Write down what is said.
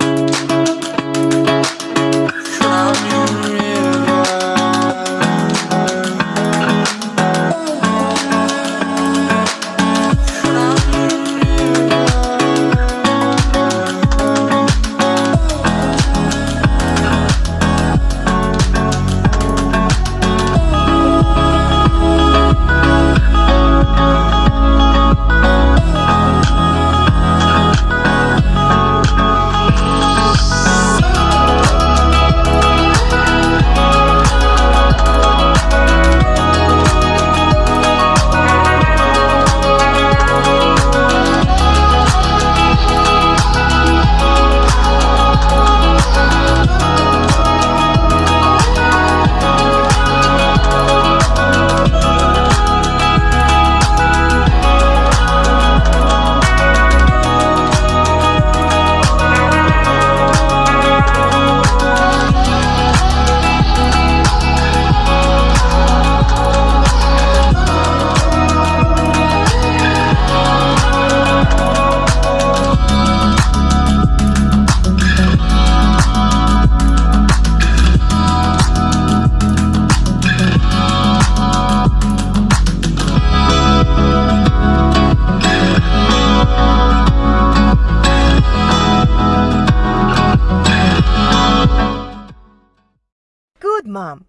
Música good, Mom.